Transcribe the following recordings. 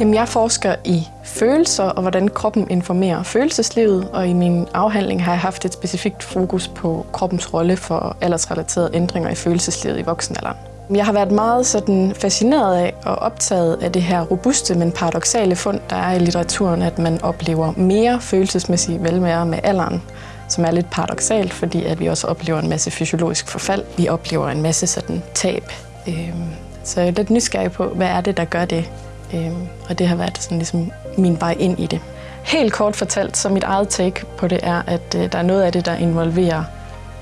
Jamen, jeg forsker i følelser og hvordan kroppen informerer følelseslivet, og i min afhandling har jeg haft et specifikt fokus på kroppens rolle for aldersrelaterede ændringer i følelseslivet i voksenalderen. Jeg har været meget sådan fascineret af og optaget af det her robuste, men paradoxale fund, der er i litteraturen, at man oplever mere følelsesmæssig velvære med alderen, som er lidt paradoxalt, fordi at vi også oplever en masse fysiologisk forfald. Vi oplever en masse sådan tab. Øhm, så jeg er lidt nysgerrig på, hvad er det, der gør det? Øhm, og det har været sådan ligesom min vej ind i det. Helt kort fortalt, så mit eget take på det er, at øh, der er noget af det, der involverer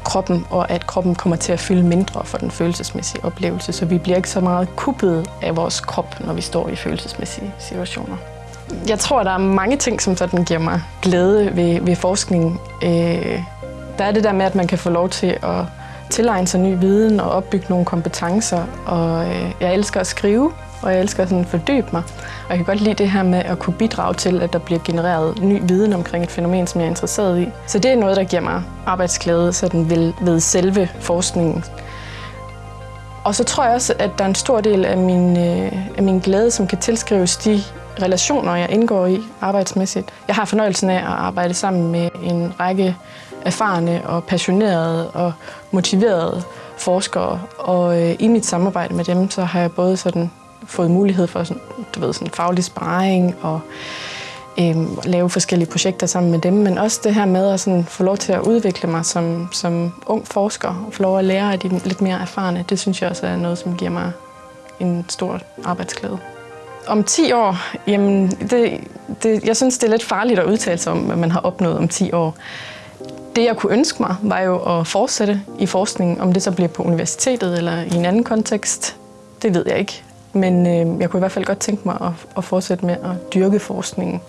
kroppen, og at kroppen kommer til at fylde mindre for den følelsesmæssige oplevelse, så vi bliver ikke så meget kuppet af vores krop, når vi står i følelsesmæssige situationer. Jeg tror, der er mange ting, som sådan giver mig glæde ved, ved forskningen. Øh, der er det der med, at man kan få lov til at tilegne sig ny viden og opbygge nogle kompetencer. Og øh, jeg elsker at skrive, og jeg elsker sådan at fordybe mig. Og jeg kan godt lide det her med at kunne bidrage til, at der bliver genereret ny viden omkring et fænomen, som jeg er interesseret i. Så det er noget, der giver mig arbejdsglæde sådan ved, ved selve forskningen. Og så tror jeg også, at der er en stor del af min, øh, af min glæde, som kan tilskrives de relationer, jeg indgår i arbejdsmæssigt. Jeg har fornøjelsen af at arbejde sammen med en række erfarne og passionerede og motiverede forskere. Og øh, i mit samarbejde med dem, så har jeg både sådan fået mulighed for sådan, du ved, sådan faglig sparring og øh, lave forskellige projekter sammen med dem, men også det her med at sådan få lov til at udvikle mig som, som ung forsker og få lov at lære af de lidt mere erfarne, det synes jeg også er noget, som giver mig en stor arbejdsglæde. Om 10 år, jamen det, det, jeg synes, det er lidt farligt at udtale sig om, hvad man har opnået om 10 år. Det, jeg kunne ønske mig, var jo at fortsætte i forskningen, om det så bliver på universitetet eller i en anden kontekst. Det ved jeg ikke. Men øh, jeg kunne i hvert fald godt tænke mig at, at fortsætte med at dyrke forskningen.